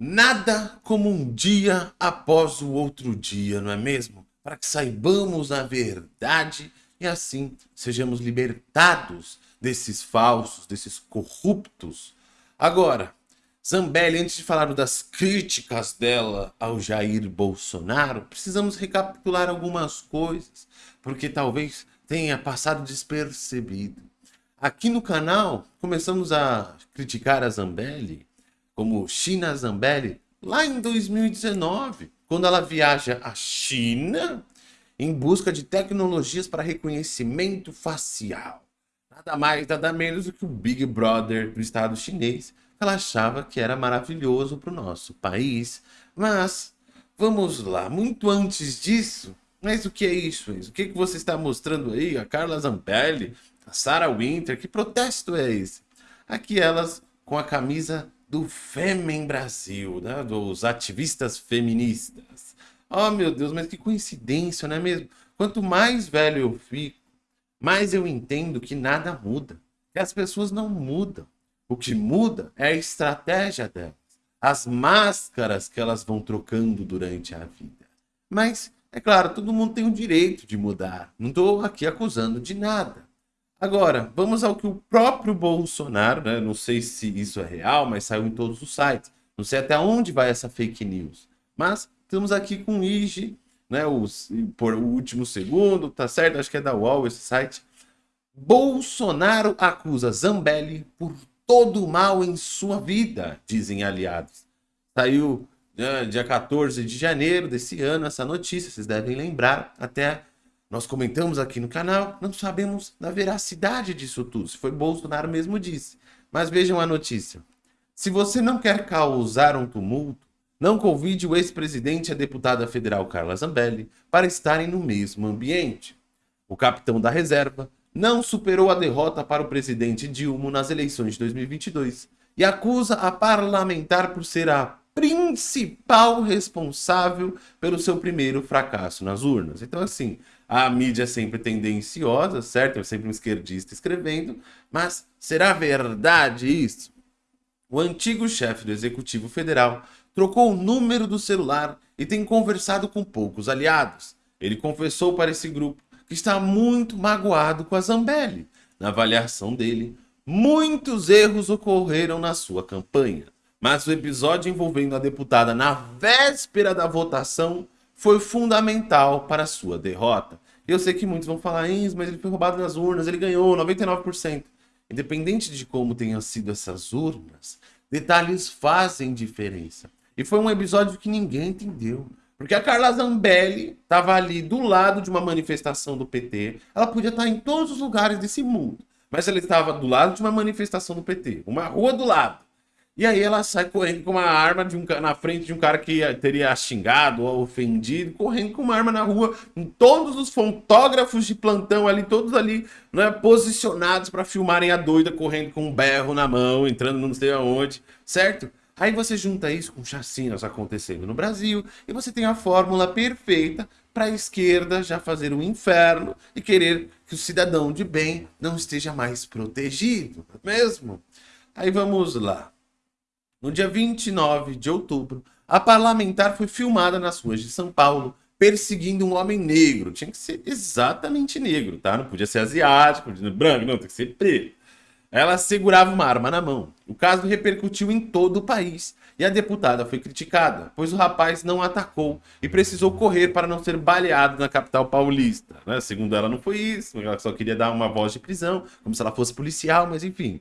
Nada como um dia após o outro dia, não é mesmo? Para que saibamos a verdade e assim sejamos libertados desses falsos, desses corruptos. Agora, Zambelli, antes de falar das críticas dela ao Jair Bolsonaro, precisamos recapitular algumas coisas, porque talvez tenha passado despercebido. Aqui no canal, começamos a criticar a Zambelli como China Zambelli, lá em 2019, quando ela viaja à China em busca de tecnologias para reconhecimento facial. Nada mais, nada menos do que o Big Brother do Estado chinês. Ela achava que era maravilhoso para o nosso país. Mas, vamos lá, muito antes disso, mas o que é isso? O que, que você está mostrando aí? A Carla Zambelli, a Sarah Winter, que protesto é esse? Aqui elas com a camisa do Fêmen Brasil, né? dos ativistas feministas. Oh, meu Deus, mas que coincidência, não é mesmo? Quanto mais velho eu fico, mais eu entendo que nada muda, que as pessoas não mudam. O que muda é a estratégia delas, as máscaras que elas vão trocando durante a vida. Mas, é claro, todo mundo tem o direito de mudar. Não estou aqui acusando de nada. Agora, vamos ao que o próprio Bolsonaro, né? não sei se isso é real, mas saiu em todos os sites. Não sei até onde vai essa fake news. Mas estamos aqui com o IG, né? Os, por o último segundo, tá certo? Acho que é da UOL esse site. Bolsonaro acusa Zambelli por todo o mal em sua vida, dizem aliados. Saiu né, dia 14 de janeiro desse ano essa notícia, vocês devem lembrar. Até nós comentamos aqui no canal, não sabemos da veracidade disso tudo, se foi Bolsonaro mesmo disse. Mas vejam a notícia. Se você não quer causar um tumulto, não convide o ex-presidente e a deputada federal Carla Zambelli para estarem no mesmo ambiente. O capitão da reserva não superou a derrota para o presidente Dilma nas eleições de 2022 e acusa a parlamentar por ser a principal responsável pelo seu primeiro fracasso nas urnas. Então, assim, a mídia é sempre tendenciosa, certo? É sempre um esquerdista escrevendo, mas será verdade isso? O antigo chefe do Executivo Federal trocou o número do celular e tem conversado com poucos aliados. Ele confessou para esse grupo que está muito magoado com a Zambelli. Na avaliação dele, muitos erros ocorreram na sua campanha. Mas o episódio envolvendo a deputada na véspera da votação foi fundamental para a sua derrota. Eu sei que muitos vão falar, isso, mas ele foi roubado nas urnas, ele ganhou 99%. Independente de como tenham sido essas urnas, detalhes fazem diferença. E foi um episódio que ninguém entendeu. Porque a Carla Zambelli estava ali do lado de uma manifestação do PT. Ela podia estar em todos os lugares desse mundo. Mas ela estava do lado de uma manifestação do PT. Uma rua do lado. E aí ela sai correndo com uma arma de um, na frente de um cara que teria xingado ou ofendido, correndo com uma arma na rua, com todos os fotógrafos de plantão ali, todos ali, né, posicionados para filmarem a doida correndo com um berro na mão, entrando não sei aonde, certo? Aí você junta isso com chacinas acontecendo no Brasil e você tem a fórmula perfeita para a esquerda já fazer o um inferno e querer que o cidadão de bem não esteja mais protegido, é mesmo? Aí vamos lá. No dia 29 de outubro, a parlamentar foi filmada nas ruas de São Paulo perseguindo um homem negro. Tinha que ser exatamente negro, tá? Não podia ser asiático, branco, não, tem que ser preto. Ela segurava uma arma na mão. O caso repercutiu em todo o país e a deputada foi criticada, pois o rapaz não atacou e precisou correr para não ser baleado na capital paulista. Né? Segundo ela, não foi isso, ela só queria dar uma voz de prisão, como se ela fosse policial, mas enfim.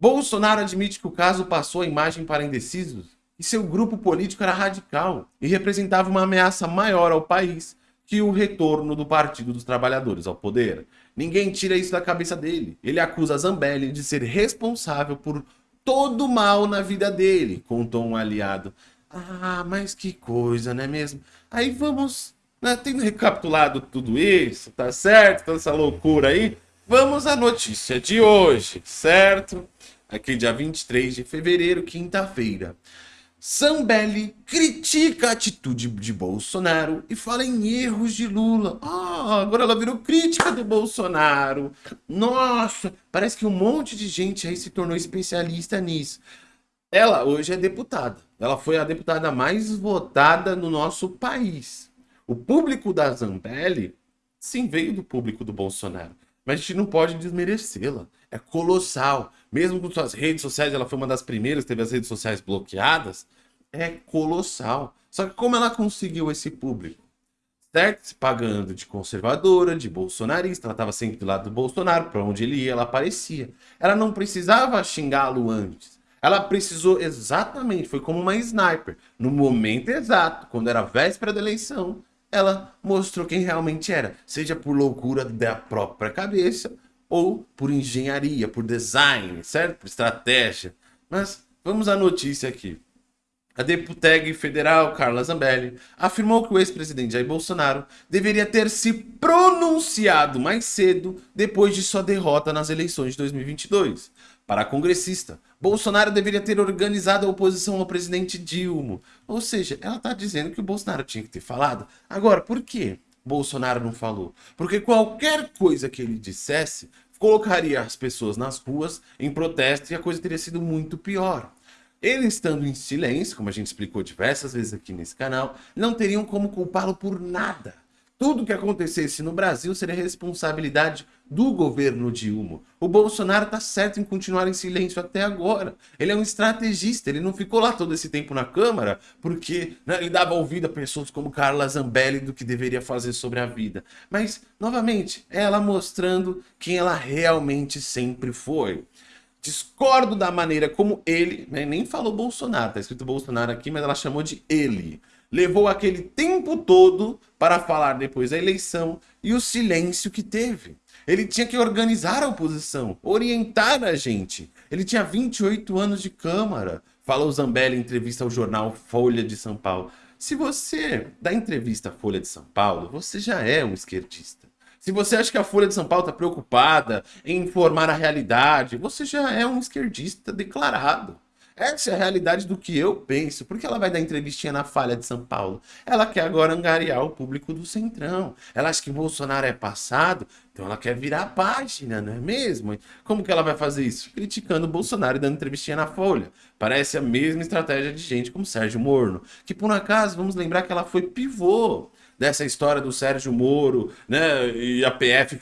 Bolsonaro admite que o caso passou a imagem para indecisos e seu grupo político era radical e representava uma ameaça maior ao país que o retorno do Partido dos Trabalhadores ao poder. Ninguém tira isso da cabeça dele. Ele acusa Zambelli de ser responsável por todo o mal na vida dele, contou um aliado. Ah, mas que coisa, não é mesmo? Aí vamos, né, tendo recapitulado tudo isso, tá certo? Toda essa loucura aí, vamos à notícia de hoje, certo? Aqui dia 23 de fevereiro, quinta-feira. Zambelli critica a atitude de Bolsonaro e fala em erros de Lula. Ah, agora ela virou crítica do Bolsonaro. Nossa, parece que um monte de gente aí se tornou especialista nisso. Ela hoje é deputada. Ela foi a deputada mais votada no nosso país. O público da Zambelli, sim, veio do público do Bolsonaro. Mas a gente não pode desmerecê-la. É colossal. Mesmo com suas redes sociais, ela foi uma das primeiras que teve as redes sociais bloqueadas. É colossal. Só que como ela conseguiu esse público? certo? Se pagando de conservadora, de bolsonarista, ela estava sempre do lado do Bolsonaro, para onde ele ia, ela aparecia. Ela não precisava xingá-lo antes. Ela precisou exatamente, foi como uma sniper. No momento exato, quando era véspera da eleição, ela mostrou quem realmente era. Seja por loucura da própria cabeça, ou por engenharia, por design, certo? Por estratégia. Mas vamos à notícia aqui. A deputeg federal Carla Zambelli afirmou que o ex-presidente Jair Bolsonaro deveria ter se pronunciado mais cedo depois de sua derrota nas eleições de 2022. Para a congressista, Bolsonaro deveria ter organizado a oposição ao presidente Dilma. Ou seja, ela está dizendo que o Bolsonaro tinha que ter falado. Agora, por que Bolsonaro não falou? Porque qualquer coisa que ele dissesse colocaria as pessoas nas ruas em protesto e a coisa teria sido muito pior. Ele estando em silêncio, como a gente explicou diversas vezes aqui nesse canal, não teriam como culpá-lo por nada. Tudo que acontecesse no Brasil seria responsabilidade do governo Dilma. O Bolsonaro está certo em continuar em silêncio até agora. Ele é um estrategista, ele não ficou lá todo esse tempo na Câmara porque né, ele dava ouvido a pessoas como Carla Zambelli do que deveria fazer sobre a vida. Mas, novamente, ela mostrando quem ela realmente sempre foi. Discordo da maneira como ele, né, nem falou Bolsonaro, tá escrito Bolsonaro aqui, mas ela chamou de ele. Levou aquele tempo todo para falar depois da eleição e o silêncio que teve. Ele tinha que organizar a oposição, orientar a gente. Ele tinha 28 anos de Câmara, falou Zambelli em entrevista ao jornal Folha de São Paulo. Se você dá entrevista à Folha de São Paulo, você já é um esquerdista. Se você acha que a Folha de São Paulo está preocupada em informar a realidade, você já é um esquerdista declarado. Essa é a realidade do que eu penso. Por que ela vai dar entrevistinha na Falha de São Paulo? Ela quer agora angariar o público do Centrão. Ela acha que Bolsonaro é passado, então ela quer virar a página, não é mesmo? Como que ela vai fazer isso? Criticando o Bolsonaro e dando entrevistinha na Folha. Parece a mesma estratégia de gente como Sérgio Morno. Que por um acaso, vamos lembrar que ela foi pivô dessa história do Sérgio Moro, né, e a PF,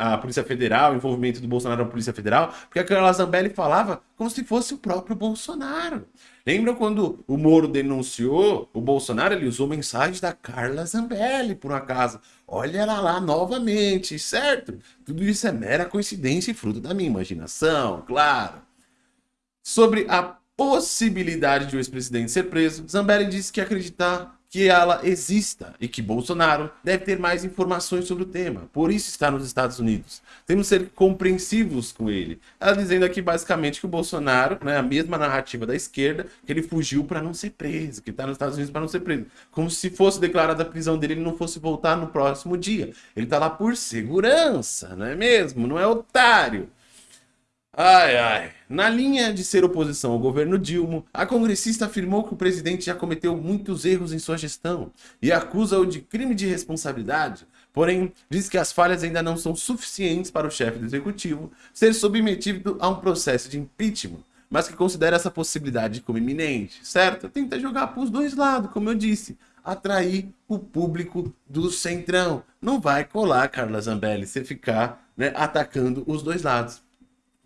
a Polícia Federal, o envolvimento do Bolsonaro na Polícia Federal, porque a Carla Zambelli falava como se fosse o próprio Bolsonaro. Lembram quando o Moro denunciou o Bolsonaro? Ele usou mensagens da Carla Zambelli, por um acaso. Olha ela lá novamente, certo? Tudo isso é mera coincidência e fruto da minha imaginação, claro. Sobre a possibilidade de o ex-presidente ser preso, Zambelli disse que acreditar que ela exista e que Bolsonaro deve ter mais informações sobre o tema. Por isso está nos Estados Unidos. Temos que ser compreensivos com ele. Ela dizendo aqui basicamente que o Bolsonaro, né, a mesma narrativa da esquerda, que ele fugiu para não ser preso, que está nos Estados Unidos para não ser preso. Como se fosse declarada a prisão dele, ele não fosse voltar no próximo dia. Ele está lá por segurança, não é mesmo? Não é otário. Ai, ai. Na linha de ser oposição ao governo Dilma, a congressista afirmou que o presidente já cometeu muitos erros em sua gestão e acusa-o de crime de responsabilidade. Porém, diz que as falhas ainda não são suficientes para o chefe do executivo ser submetido a um processo de impeachment, mas que considera essa possibilidade como iminente, certo? Tenta jogar para os dois lados, como eu disse, atrair o público do centrão. Não vai colar, Carla Zambelli, você ficar né, atacando os dois lados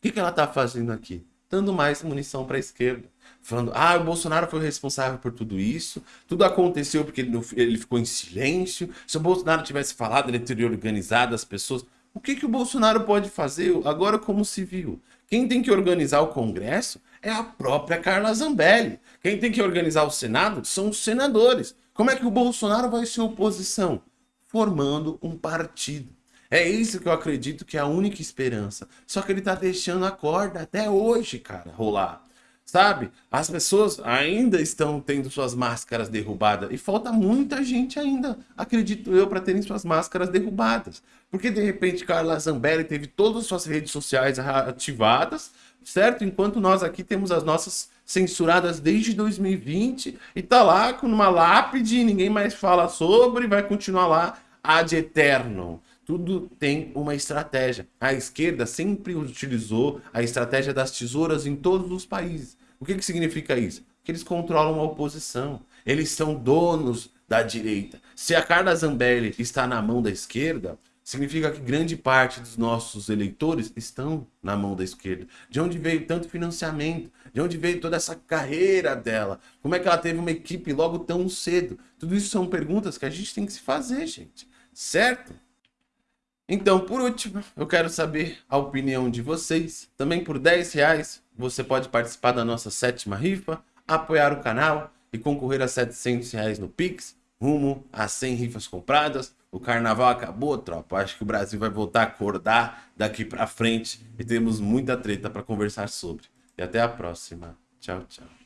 que, que ela está fazendo aqui? Dando mais munição para a esquerda. Falando, ah, o Bolsonaro foi responsável por tudo isso, tudo aconteceu porque ele, ele ficou em silêncio. Se o Bolsonaro tivesse falado, ele teria organizado as pessoas. O que, que o Bolsonaro pode fazer agora como civil? Quem tem que organizar o Congresso é a própria Carla Zambelli. Quem tem que organizar o Senado são os senadores. Como é que o Bolsonaro vai ser oposição? Formando um partido. É isso que eu acredito que é a única esperança. Só que ele tá deixando a corda até hoje, cara, rolar. Sabe? As pessoas ainda estão tendo suas máscaras derrubadas. E falta muita gente ainda, acredito eu, para terem suas máscaras derrubadas. Porque de repente Carla Zambelli teve todas as suas redes sociais ativadas, certo? Enquanto nós aqui temos as nossas censuradas desde 2020 e tá lá com uma lápide, ninguém mais fala sobre, vai continuar lá ad eterno. Tudo tem uma estratégia. A esquerda sempre utilizou a estratégia das tesouras em todos os países. O que, que significa isso? Que eles controlam a oposição. Eles são donos da direita. Se a Carla Zambelli está na mão da esquerda, significa que grande parte dos nossos eleitores estão na mão da esquerda. De onde veio tanto financiamento? De onde veio toda essa carreira dela? Como é que ela teve uma equipe logo tão cedo? Tudo isso são perguntas que a gente tem que se fazer, gente. Certo? Então, por último, eu quero saber a opinião de vocês. Também por 10 reais, você pode participar da nossa sétima rifa, apoiar o canal e concorrer a 700 reais no Pix, rumo a 100 rifas compradas o carnaval acabou, tropa. Acho que o Brasil vai voltar a acordar daqui para frente e temos muita treta para conversar sobre. E até a próxima. Tchau, tchau.